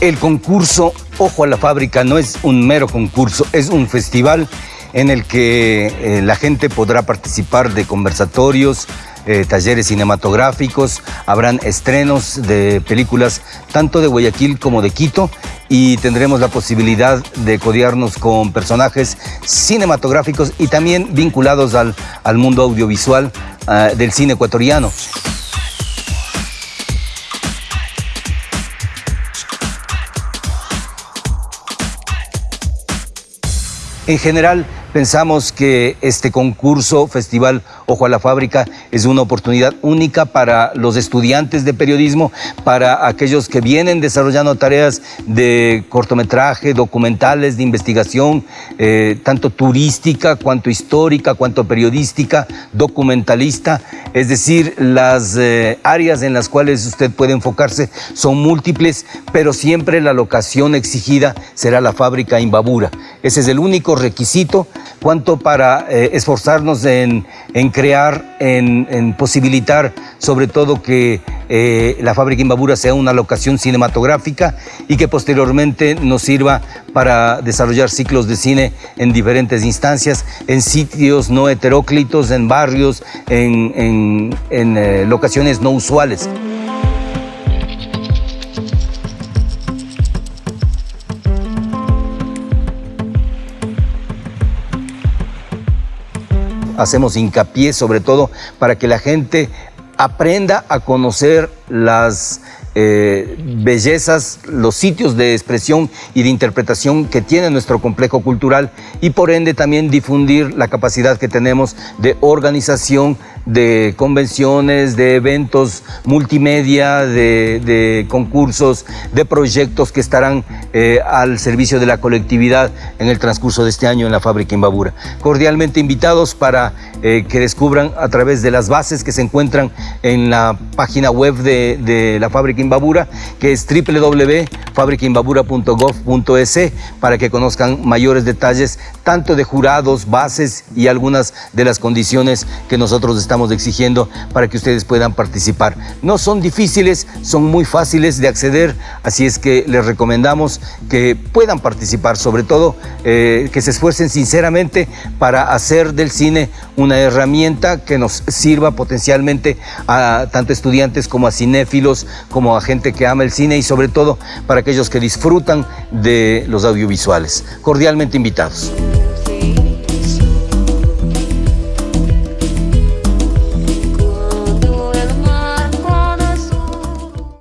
El concurso Ojo a la Fábrica no es un mero concurso, es un festival en el que eh, la gente podrá participar de conversatorios, eh, talleres cinematográficos, habrán estrenos de películas tanto de Guayaquil como de Quito y tendremos la posibilidad de codearnos con personajes cinematográficos y también vinculados al, mundo audiovisual ah, del cine ecuatoriano. En general, Pensamos que este concurso, Festival Ojo a la Fábrica, es una oportunidad única para los estudiantes de periodismo, para aquellos que vienen desarrollando tareas de cortometraje, documentales, de investigación, eh, tanto turística, cuanto histórica, cuanto periodística, documentalista. Es decir, las eh, áreas en las cuales usted puede enfocarse son múltiples, pero siempre la locación exigida será la fábrica Imbabura. Ese es el único requisito cuanto para eh, esforzarnos en, crear, en, posibilitar sobre todo que eh, la fábrica Imbabura sea una locación cinematográfica y que posteriormente nos sirva para desarrollar ciclos de cine en diferentes instancias, en sitios no heteróclitos, en barrios, en, eh, locaciones no usuales. Hacemos hincapié sobre todo para que la gente aprenda a conocer las eh, bellezas, los sitios de expresión y de interpretación que tiene nuestro complejo cultural y por ende también difundir la capacidad que tenemos de organización de convenciones, de eventos multimedia, de, concursos, de proyectos que estarán eh, al servicio de la colectividad en el transcurso de este año en la fábrica Imbabura. Cordialmente invitados para eh, que descubran a través de las bases que se encuentran en la página web de, de la fábrica Imbabura, que es www.fabricaimbabura.gov.es para que conozcan mayores detalles tanto de jurados, bases y algunas de las condiciones que nosotros estamos exigiendo para que ustedes puedan participar. No son difíciles, son muy fáciles de acceder, así es que les recomendamos que puedan participar, sobre todo eh, que se esfuercen sinceramente para hacer del cine una herramienta que nos sirva potencialmente a tanto estudiantes como a cinéfilos, como a gente que ama el cine y sobre todo para aquellos que disfrutan de los audiovisuales. Cordialmente invitados.